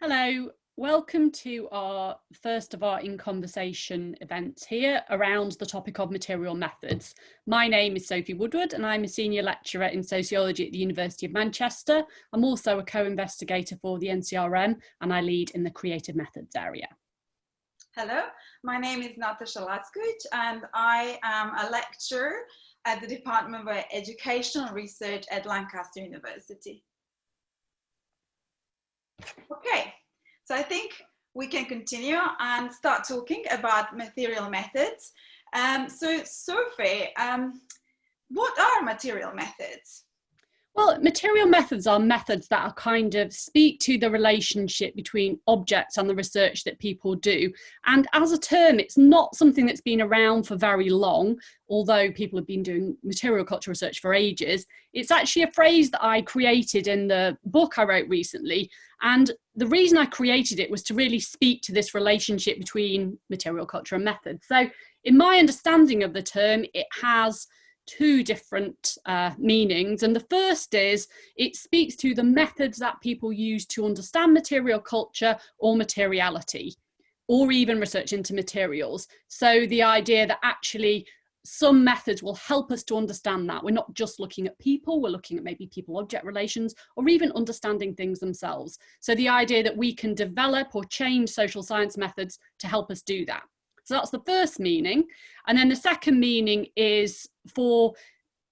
Hello, welcome to our first of our In Conversation events here around the topic of material methods. My name is Sophie Woodward and I'm a senior lecturer in sociology at the University of Manchester. I'm also a co-investigator for the NCRM and I lead in the creative methods area. Hello, my name is Natasha Lackovic and I am a lecturer at the Department of Educational Research at Lancaster University. Okay, so I think we can continue and start talking about material methods. Um, so Sophie, um, what are material methods? Well, material methods are methods that are kind of speak to the relationship between objects and the research that people do. And as a term, it's not something that's been around for very long, although people have been doing material culture research for ages. It's actually a phrase that I created in the book I wrote recently. And the reason I created it was to really speak to this relationship between material culture and methods. So in my understanding of the term, it has two different uh, meanings. And the first is it speaks to the methods that people use to understand material culture or materiality, or even research into materials. So the idea that actually some methods will help us to understand that. We're not just looking at people, we're looking at maybe people-object relations or even understanding things themselves. So the idea that we can develop or change social science methods to help us do that. So that's the first meaning. And then the second meaning is for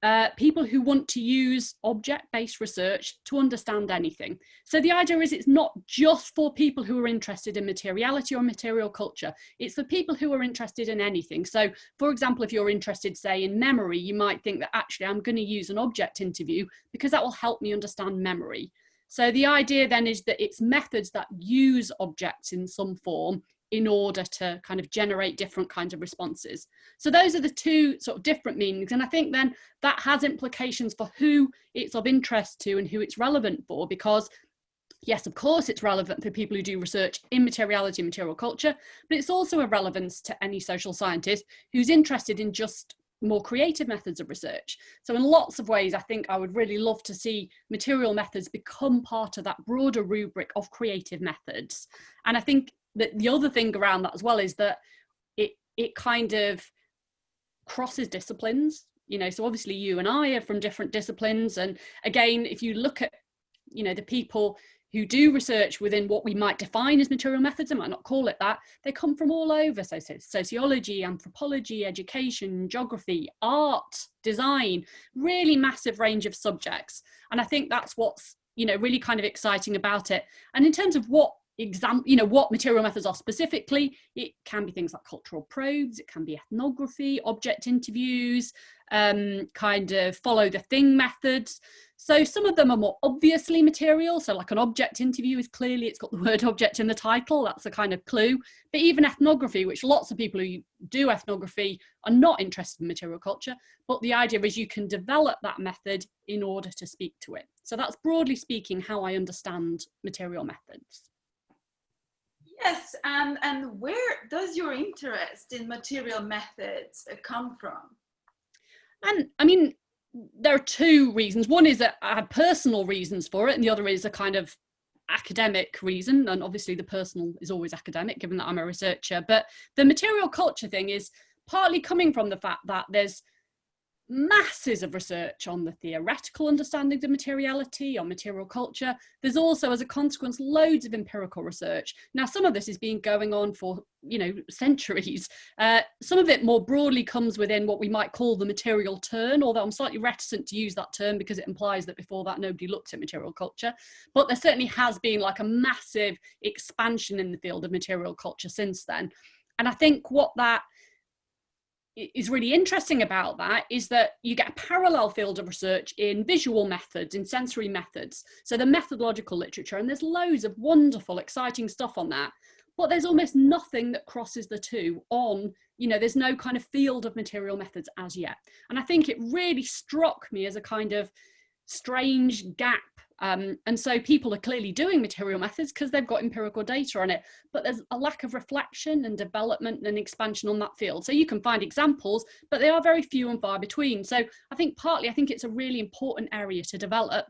uh, people who want to use object-based research to understand anything. So the idea is it's not just for people who are interested in materiality or material culture, it's for people who are interested in anything. So for example, if you're interested, say in memory, you might think that actually I'm gonna use an object interview because that will help me understand memory. So the idea then is that it's methods that use objects in some form in order to kind of generate different kinds of responses. So those are the two sort of different meanings. And I think then that has implications for who it's of interest to and who it's relevant for, because yes, of course, it's relevant for people who do research in materiality and material culture, but it's also a relevance to any social scientist who's interested in just more creative methods of research. So in lots of ways, I think I would really love to see material methods become part of that broader rubric of creative methods. And I think the, the other thing around that as well is that it it kind of crosses disciplines you know so obviously you and i are from different disciplines and again if you look at you know the people who do research within what we might define as material methods, I might not call it that, they come from all over, so, so sociology, anthropology, education, geography, art, design, really massive range of subjects. And I think that's what's, you know, really kind of exciting about it. And in terms of what example, you know, what material methods are specifically. It can be things like cultural probes, it can be ethnography, object interviews, um, kind of follow the thing methods. So some of them are more obviously material. So like an object interview is clearly, it's got the word object in the title. That's a kind of clue. But even ethnography, which lots of people who do ethnography are not interested in material culture. But the idea is you can develop that method in order to speak to it. So that's broadly speaking how I understand material methods. Yes, and, and where does your interest in material methods uh, come from? And I mean, there are two reasons. One is that I had personal reasons for it, and the other is a kind of academic reason. And obviously, the personal is always academic, given that I'm a researcher. But the material culture thing is partly coming from the fact that there's masses of research on the theoretical understandings of materiality, on material culture. There's also, as a consequence, loads of empirical research. Now, some of this has been going on for, you know, centuries. Uh, some of it more broadly comes within what we might call the material turn, although I'm slightly reticent to use that term because it implies that before that nobody looked at material culture. But there certainly has been like a massive expansion in the field of material culture since then. And I think what that is really interesting about that is that you get a parallel field of research in visual methods, in sensory methods. So the methodological literature, and there's loads of wonderful, exciting stuff on that. But there's almost nothing that crosses the two on, you know, there's no kind of field of material methods as yet. And I think it really struck me as a kind of strange gap um, and so people are clearly doing material methods because they've got empirical data on it, but there's a lack of reflection and development and expansion on that field. So you can find examples, but they are very few and far between. So I think partly, I think it's a really important area to develop.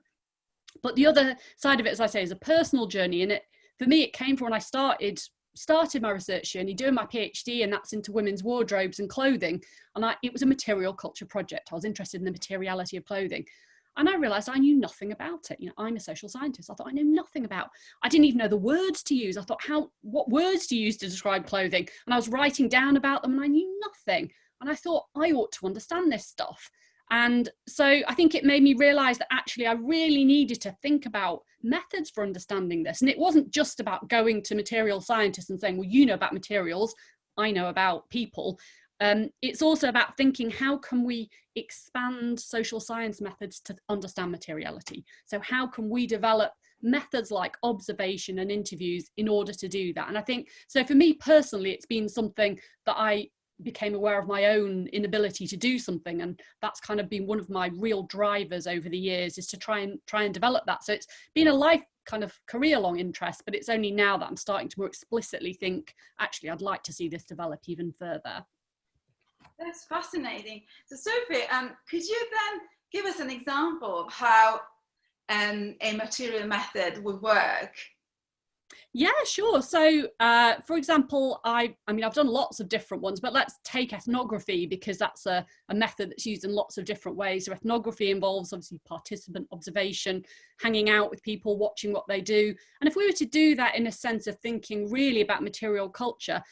But the other side of it, as I say, is a personal journey and it for me, it came from when I started started my research journey doing my phd and that's into women's wardrobes and clothing and I, it was a material culture project i was interested in the materiality of clothing and I realized I knew nothing about it. You know, I'm a social scientist. I thought I knew nothing about. I didn't even know the words to use. I thought, how, what words do you use to describe clothing? And I was writing down about them and I knew nothing. And I thought I ought to understand this stuff. And so I think it made me realize that actually I really needed to think about methods for understanding this. And it wasn't just about going to material scientists and saying, well, you know about materials, I know about people. Um, it's also about thinking how can we expand social science methods to understand materiality? So how can we develop methods like observation and interviews in order to do that? And I think, so for me personally, it's been something that I became aware of my own inability to do something and that's kind of been one of my real drivers over the years is to try and try and develop that so it's been a life kind of career long interest but it's only now that i'm starting to more explicitly think actually i'd like to see this develop even further that's fascinating. So Sophie, um, could you then give us an example of how um, a material method would work? Yeah, sure. So, uh, for example, I, I mean, I've done lots of different ones, but let's take ethnography because that's a, a method that's used in lots of different ways. So ethnography involves obviously participant observation, hanging out with people, watching what they do. And if we were to do that in a sense of thinking really about material culture,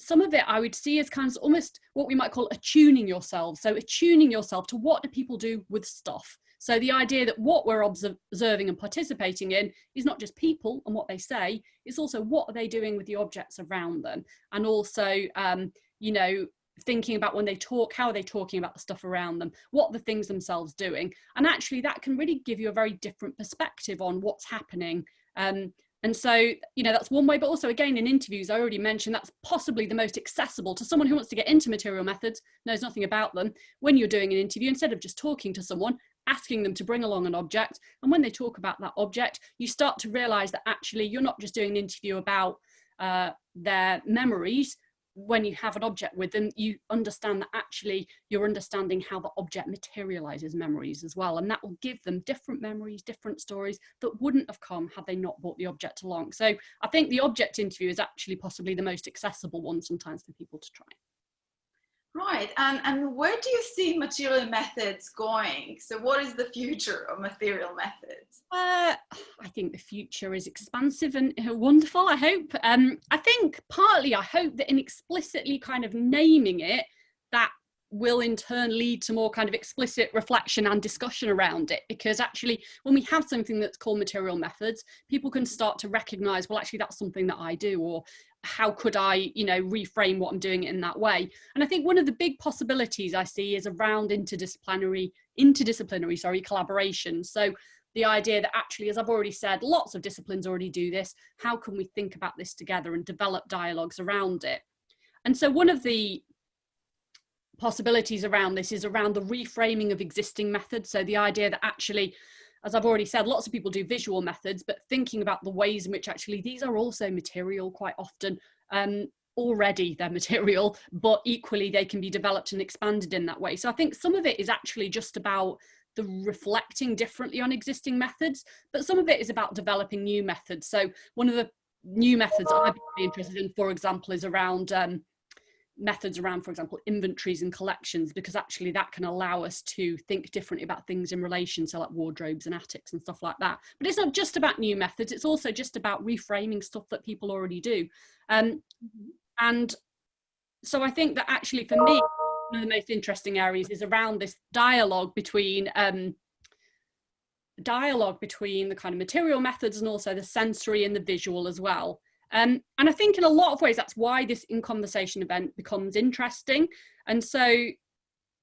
some of it I would see as kind of almost what we might call attuning yourself. So attuning yourself to what do people do with stuff. So the idea that what we're observing and participating in is not just people and what they say, it's also what are they doing with the objects around them. And also, um, you know, thinking about when they talk, how are they talking about the stuff around them, what the things themselves doing. And actually that can really give you a very different perspective on what's happening um, and so, you know, that's one way, but also again, in interviews, I already mentioned that's possibly the most accessible to someone who wants to get into material methods, knows nothing about them. When you're doing an interview, instead of just talking to someone, asking them to bring along an object. And when they talk about that object, you start to realize that actually you're not just doing an interview about uh, their memories, when you have an object with them, you understand that actually you're understanding how the object materializes memories as well. And that will give them different memories, different stories that wouldn't have come had they not brought the object along. So I think the object interview is actually possibly the most accessible one sometimes for people to try. Right, and, and where do you see material methods going? So what is the future of material methods? Uh, I think the future is expansive and uh, wonderful, I hope. Um, I think partly I hope that in explicitly kind of naming it, that will in turn lead to more kind of explicit reflection and discussion around it because actually when we have something that's called material methods people can start to recognize well actually that's something that i do or how could I, you know, reframe what I'm doing in that way? And I think one of the big possibilities I see is around interdisciplinary, interdisciplinary, sorry, collaboration. So the idea that actually, as I've already said, lots of disciplines already do this. How can we think about this together and develop dialogues around it? And so one of the possibilities around this is around the reframing of existing methods. So the idea that actually as I've already said, lots of people do visual methods, but thinking about the ways in which actually these are also material quite often. Um, already they're material, but equally they can be developed and expanded in that way. So I think some of it is actually just about the reflecting differently on existing methods, but some of it is about developing new methods. So one of the new methods I'd be interested in, for example, is around um, methods around, for example, inventories and collections, because actually that can allow us to think differently about things in relation to like wardrobes and attics and stuff like that. But it's not just about new methods, it's also just about reframing stuff that people already do. Um, and so I think that actually for me, one of the most interesting areas is around this dialogue between um, dialogue between the kind of material methods and also the sensory and the visual as well. Um, and I think in a lot of ways, that's why this in conversation event becomes interesting. And so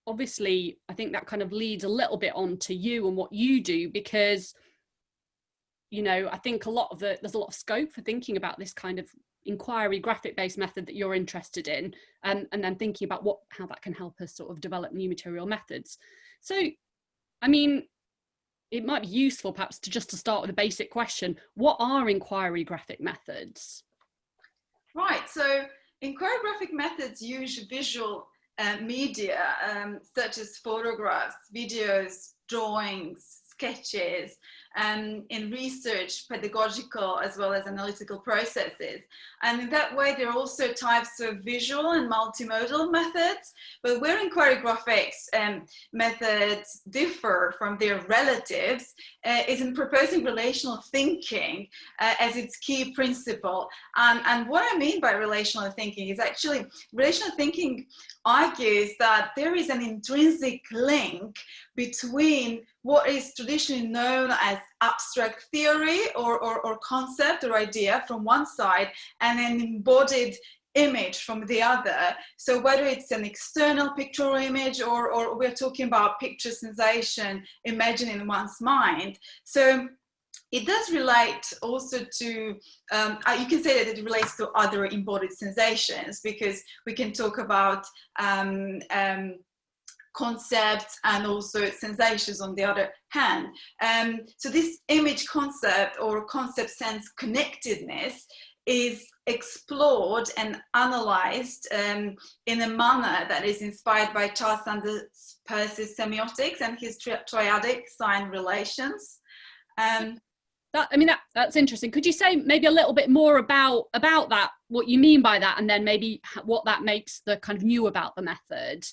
obviously, I think that kind of leads a little bit on to you and what you do, because, you know, I think a lot of the, there's a lot of scope for thinking about this kind of inquiry graphic based method that you're interested in, um, and then thinking about what, how that can help us sort of develop new material methods. So, I mean, it might be useful perhaps to just to start with a basic question. What are inquiry graphic methods? Right, so inquiry graphic methods use visual uh, media um, such as photographs, videos, drawings, sketches, um, in research, pedagogical, as well as analytical processes. And in that way, there are also types of visual and multimodal methods, but where inquiry graphics um, methods differ from their relatives uh, is in proposing relational thinking uh, as its key principle. Um, and what I mean by relational thinking is actually, relational thinking argues that there is an intrinsic link between what is traditionally known as abstract theory or, or, or, concept or idea from one side and an embodied image from the other. So whether it's an external pictorial image or, or we're talking about picture sensation, imagining in one's mind. So it does relate also to, um, uh, you can say that it relates to other embodied sensations because we can talk about um, um, concepts and also sensations on the other hand. Um, so this image concept or concept sense connectedness is explored and analyzed um, in a manner that is inspired by Charles Sanders Peirce's semiotics and his tri triadic sign relations. Um, that, I mean, that, that's interesting. Could you say maybe a little bit more about, about that, what you mean by that, and then maybe what that makes the kind of new about the method?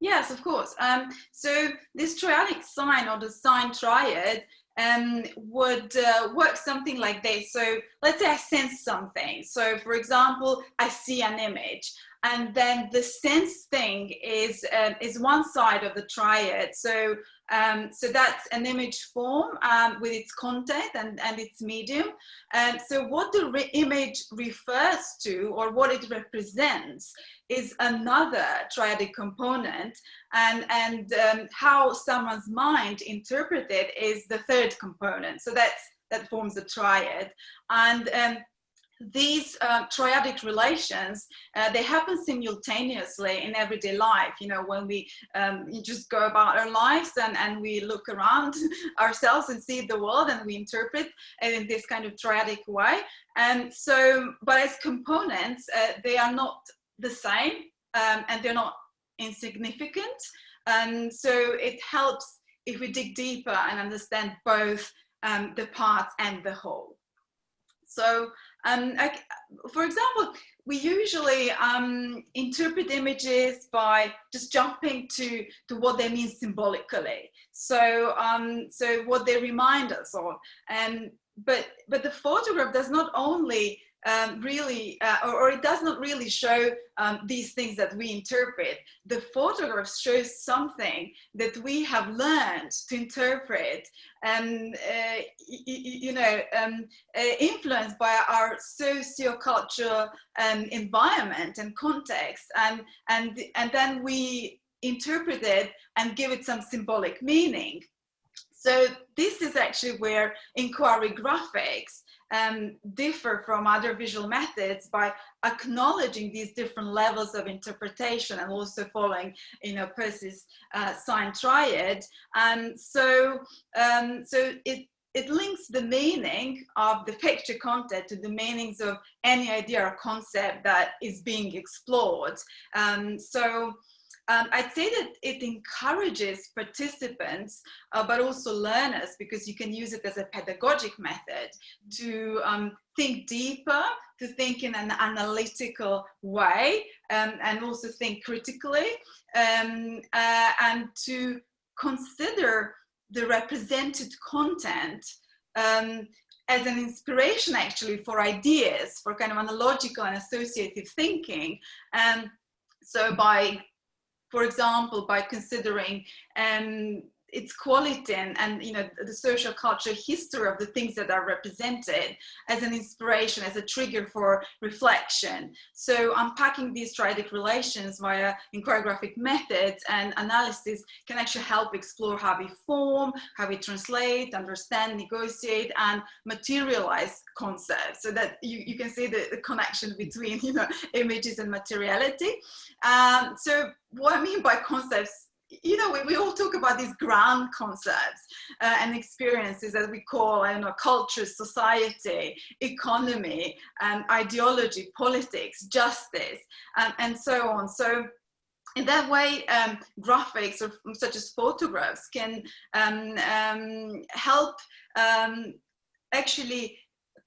Yes, of course. Um, so this triadic sign or the sign triad um, would uh, work something like this. So let's say I sense something. So for example, I see an image and then the sense thing is, uh, is one side of the triad. So um, so that's an image form um, with its content and, and its medium. And so what the re image refers to or what it represents is another triadic component and, and um, how someone's mind interprets it is the third component. So that's, that forms a triad. And um, these uh, triadic relations, uh, they happen simultaneously in everyday life. You know, when we um, just go about our lives and, and we look around ourselves and see the world and we interpret in this kind of triadic way. And so, but as components, uh, they are not the same um, and they're not insignificant. And so it helps if we dig deeper and understand both um, the parts and the whole. So um, I, for example, we usually um, interpret images by just jumping to, to what they mean symbolically. So, um, so what they remind us of. And, but, but the photograph does not only um, really, uh, or, or, it does not really show um, these things that we interpret. The photograph shows something that we have learned to interpret and, uh, you know, um, uh, influenced by our socio-cultural um, environment and context. And, and, and then we interpret it and give it some symbolic meaning. So this is actually where inquiry graphics um, differ from other visual methods by acknowledging these different levels of interpretation and also following, you know, Peirce's uh, sign triad. And so, um, so it, it links the meaning of the picture content to the meanings of any idea or concept that is being explored. Um, so um, I'd say that it encourages participants, uh, but also learners, because you can use it as a pedagogic method to um, think deeper, to think in an analytical way, um, and also think critically, um, uh, and to consider the represented content um, as an inspiration actually for ideas, for kind of analogical and associative thinking. And so by for example, by considering um, its quality and, and you know the social culture history of the things that are represented as an inspiration as a trigger for reflection. So unpacking these triadic relations via inquiry methods and analysis can actually help explore how we form how we translate understand negotiate and materialize concepts. So that you, you can see the, the connection between you know images and materiality. Um, so what i mean by concepts you know, we, we all talk about these grand concepts uh, and experiences that we call, I don't know, culture, society, economy, and ideology, politics, justice, and, and so on. So in that way, um, graphics or such as photographs can um, um, help um, actually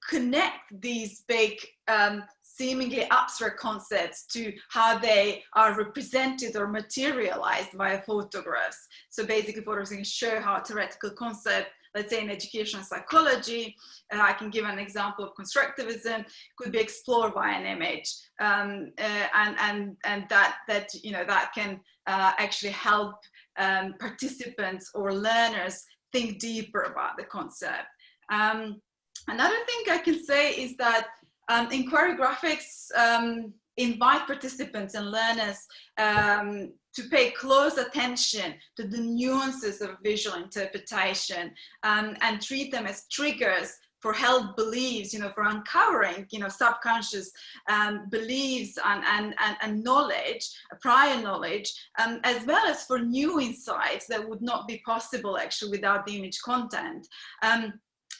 connect these big um, seemingly abstract concepts to how they are represented or materialized via photographs. So basically photographs can show how theoretical concept let's say in educational psychology, uh, I can give an example of constructivism, could be explored by an image. Um, uh, and, and, and that, that, you know, that can uh, actually help um, participants or learners think deeper about the concept. Um, another thing I can say is that um, inquiry graphics um, invite participants and learners um, to pay close attention to the nuances of visual interpretation um, and treat them as triggers for held beliefs, you know, for uncovering, you know, subconscious um, beliefs and, and, and, and, knowledge, prior knowledge, um, as well as for new insights that would not be possible actually without the image content. Um,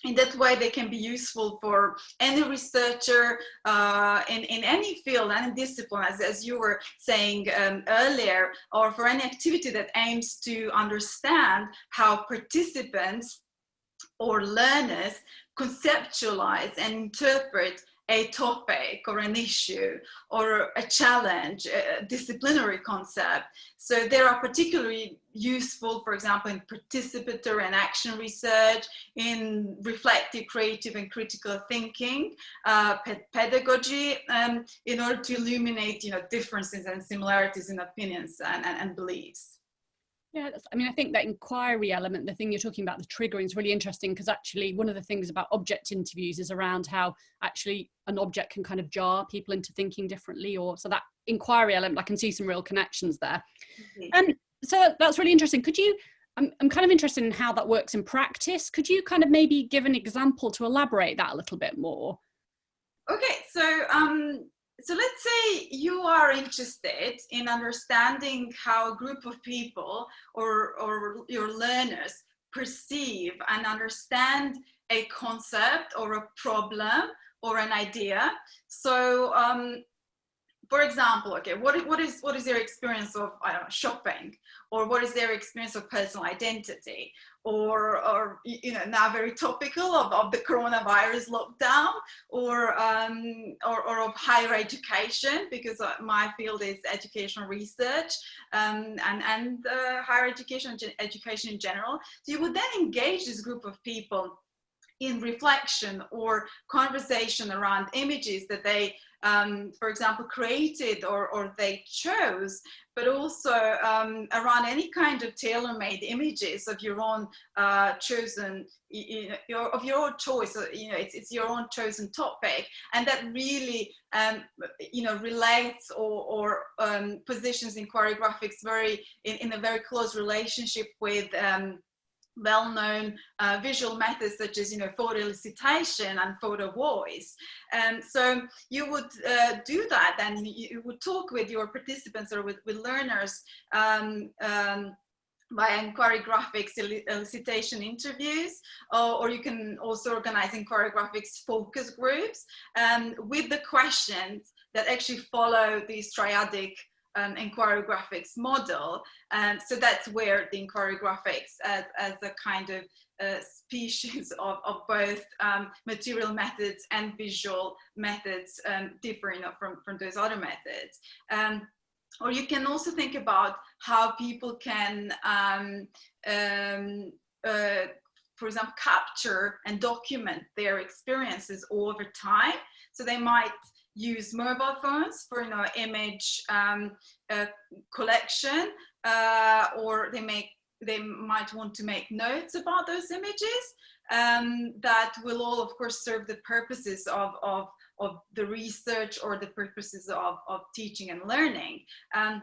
in that way they can be useful for any researcher uh, in, in any field and discipline as, as you were saying um, earlier or for any activity that aims to understand how participants or learners conceptualize and interpret a topic or an issue or a challenge, a disciplinary concept. So they are particularly useful, for example, in participatory and action research, in reflective, creative and critical thinking, uh, pedagogy, um, in order to illuminate you know, differences and similarities in opinions and, and, and beliefs. Yeah, I mean, I think that inquiry element, the thing you're talking about, the triggering is really interesting because actually one of the things about object interviews is around how actually an object can kind of jar people into thinking differently or so that inquiry element, I can see some real connections there. And mm -hmm. um, so that's really interesting. Could you, I'm, I'm kind of interested in how that works in practice. Could you kind of maybe give an example to elaborate that a little bit more? Okay, so um, so let's say you are interested in understanding how a group of people or, or your learners perceive and understand a concept or a problem or an idea. So um, for example, okay, what, what is what is their experience of know shopping, or what is their experience of personal identity, or or you know now very topical of, of the coronavirus lockdown, or um, or, or of higher education because uh, my field is educational research um, and and uh, higher education education in general. So you would then engage this group of people in reflection or conversation around images that they um, for example, created or, or they chose, but also um, around any kind of tailor-made images of your own uh, chosen, you your, of your own choice, you know, it's, it's your own chosen topic. And that really, um, you know, relates or, or um, positions inquiry graphics very, in, in a very close relationship with um, well-known uh, visual methods such as you know photo elicitation and photo voice. And so you would uh, do that and you would talk with your participants or with, with learners um, um, by inquiry graphics elicitation interviews or, or, you can also organize inquiry graphics focus groups um, with the questions that actually follow these triadic um, inquiry graphics model. And um, so that's where the inquiry graphics as, as a kind of uh, species of, of both um, material methods and visual methods um, differ you know, from, from those other methods. Um, or you can also think about how people can, um, um, uh, for example, capture and document their experiences over time. So they might use mobile phones for you know image um, uh, collection uh, or they make they might want to make notes about those images um, that will all of course serve the purposes of, of, of the research or the purposes of, of teaching and learning. Um,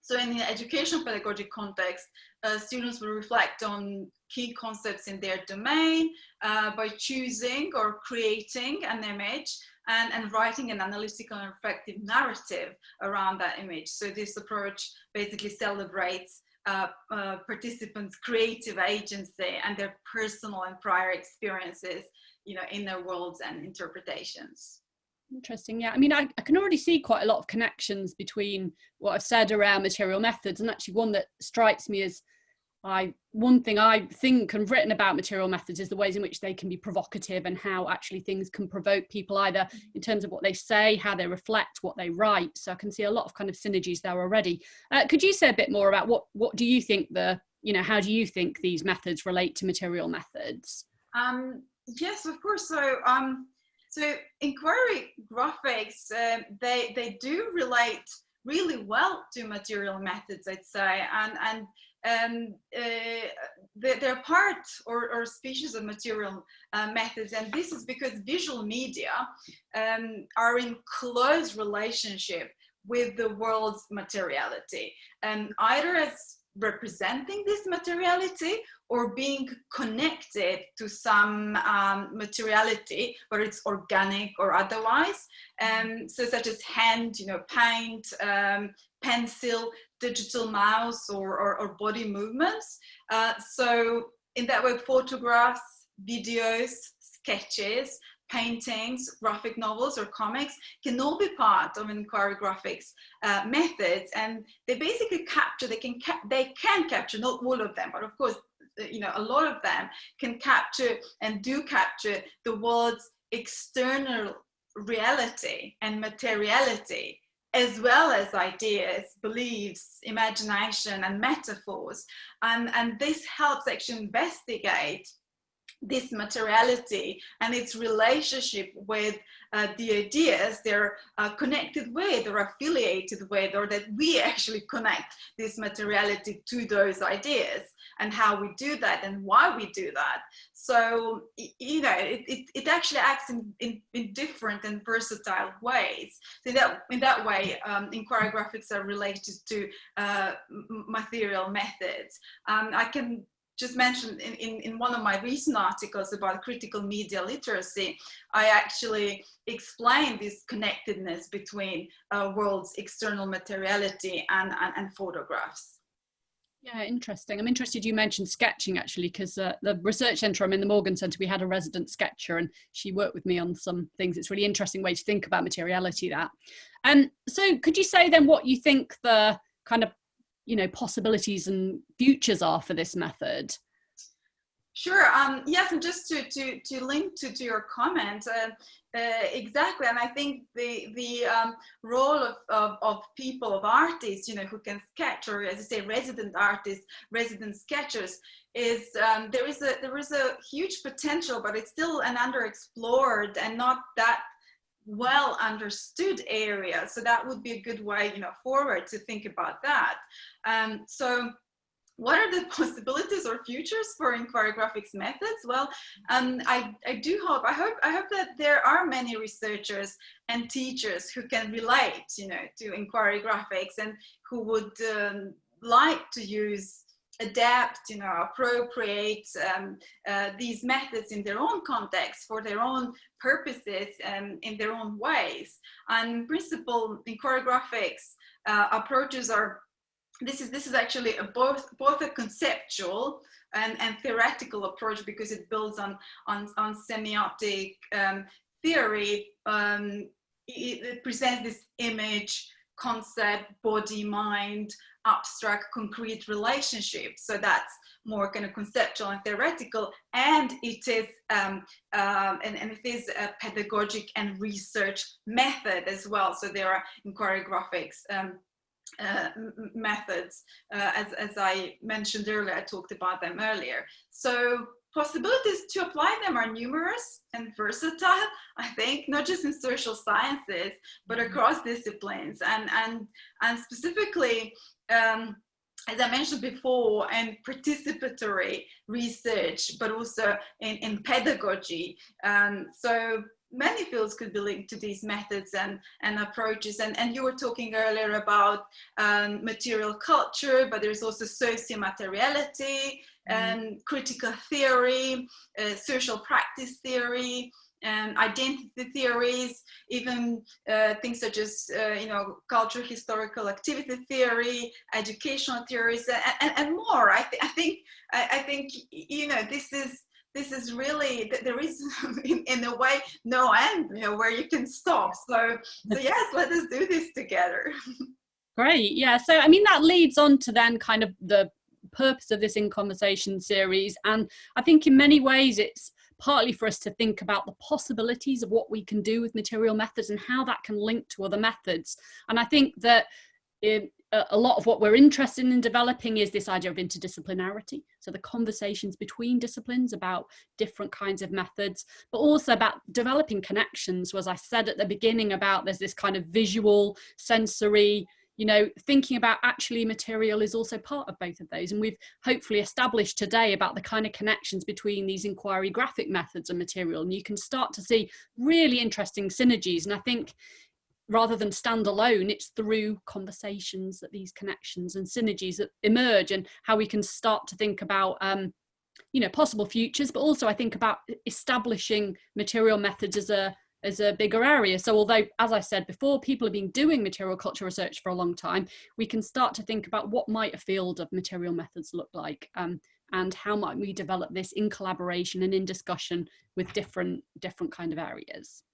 so in the educational pedagogic context, uh, students will reflect on key concepts in their domain uh, by choosing or creating an image and, and writing an analytical and reflective narrative around that image. So this approach basically celebrates uh, uh, participants' creative agency and their personal and prior experiences, you know, in their worlds and interpretations. Interesting. Yeah. I mean, I, I can already see quite a lot of connections between what I've said around material methods and actually one that strikes me as I one thing I think and written about material methods is the ways in which they can be provocative and how actually things can provoke people either in terms of what they say, how they reflect, what they write. So I can see a lot of kind of synergies there already. Uh, could you say a bit more about what what do you think the you know how do you think these methods relate to material methods? Um, yes, of course. So um, so inquiry graphics uh, they they do relate really well to material methods, I'd say, and and um, uh, they're part or, or, species of material uh, methods and this is because visual media um, are in close relationship with the world's materiality and either as representing this materiality or being connected to some um, materiality, whether it's organic or otherwise. Um, so such as hand, you know, paint, um, pencil, digital mouse or, or, or body movements. Uh, so in that way, photographs, videos, sketches, paintings, graphic novels or comics can all be part of inquiry graphics uh, methods and they basically capture, they can, ca they can capture, not all of them, but of course, uh, you know, a lot of them can capture and do capture the world's external reality and materiality as well as ideas, beliefs, imagination and metaphors. And, and this helps actually investigate this materiality and its relationship with uh, the ideas they're uh, connected with or affiliated with or that we actually connect this materiality to those ideas and how we do that and why we do that so you know it, it, it actually acts in, in, in, different and versatile ways so that in that way um, inquiry graphics are related to uh, material methods um, I can just mentioned in, in, in, one of my recent articles about critical media literacy, I actually explained this connectedness between uh, world's external materiality and, and, and, photographs. Yeah, interesting. I'm interested you mentioned sketching actually, because uh, the research centre I'm in, the Morgan Centre, we had a resident sketcher and she worked with me on some things. It's really interesting way to think about materiality that. Um, so could you say then what you think the kind of you know possibilities and futures are for this method Sure. Um, yes, and just to to to link to, to your comment, uh, uh, exactly. And I think the the um, role of, of, of people of artists, you know, who can sketch, or as you say, resident artists, resident sketchers, is um, there is a there is a huge potential, but it's still an underexplored and not that well understood area. So that would be a good way, you know, forward to think about that. Um, so what are the possibilities or futures for inquiry graphics methods? Well, um, I, I do hope, I hope, I hope that there are many researchers and teachers who can relate, you know, to inquiry graphics and who would um, like to use adapt, you know, appropriate um, uh, these methods in their own context for their own purposes and in their own ways. And in principle, inquiry graphics uh, approaches are, this is, this is actually a both, both a conceptual and, and theoretical approach because it builds on, on, on semiotic um, theory. Um, it, it presents this image, concept, body, mind, abstract, concrete relationship. So that's more kind of conceptual and theoretical, and it is um, um, and, and, it is a pedagogic and research method as well. So there are inquiry graphics um, uh, methods, uh, as, as I mentioned earlier, I talked about them earlier. So possibilities to apply them are numerous and versatile, I think, not just in social sciences, but mm-hmm. across disciplines. And, and, and specifically, um, as I mentioned before, and participatory research, but also in, in pedagogy. Um, so many fields could be linked to these methods and, and approaches. And, and you were talking earlier about um, material culture, but there's also socio-materiality, mm. and critical theory, uh, social practice theory, and identity theories, even uh, things such as, uh, you know, cultural historical activity theory, educational theories, and, and, and more. I, th I think, I, I, think, you know, this is, this is really there is in, in a way no end you know where you can stop. So so yes let us do this together. Great yeah so i mean that leads on to then kind of the purpose of this in conversation series and i think in many ways it's partly for us to think about the possibilities of what we can do with material methods and how that can link to other methods. And i think that it, Uh, a lot of what we're interested in developing is this idea of interdisciplinarity. So the conversations between disciplines about different kinds of methods, but also about developing connections. So as I said at the beginning about there's this kind of visual, sensory, you know, thinking about actually material is also part of both of those. And we've hopefully established today about the kind of connections between these inquiry graphic methods and material. And you can start to see really interesting synergies. And I think rather than stand alone, it's through conversations that these connections and synergies that emerge and how we can start to think about um, you know, possible futures, but also I think about establishing material methods as a as a bigger area. So although, as I said before, people have been doing material culture research for a long time, we can start to think about what might a field of material methods look like um, and how might we develop this in collaboration and in discussion with different different kind of areas.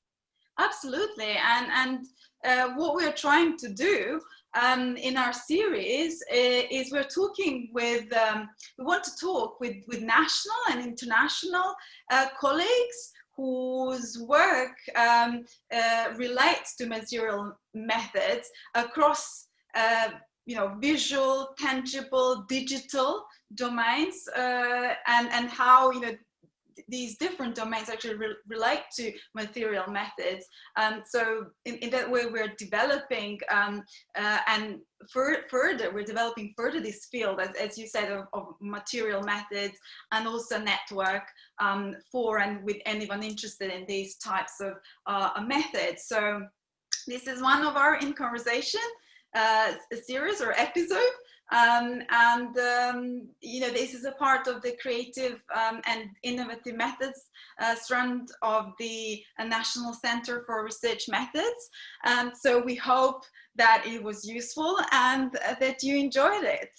Absolutely, and and uh, what we're trying to do um, in our series is, is we're talking with um, we want to talk with with national and international uh, colleagues whose work um, uh, relates to material methods across uh, you know visual tangible digital domains uh, and and how you know these different domains actually re relate to material methods. Um, so in, in, that way, we're developing um, uh, and further, we're developing further this field, as, as you said, of, of material methods and also network um, for and with anyone interested in these types of uh, methods. So this is one of our in conversation uh, series or episode um, and, um, you know, this is a part of the creative um, and innovative methods uh, strand of the uh, National Center for Research Methods. And so we hope that it was useful and uh, that you enjoyed it.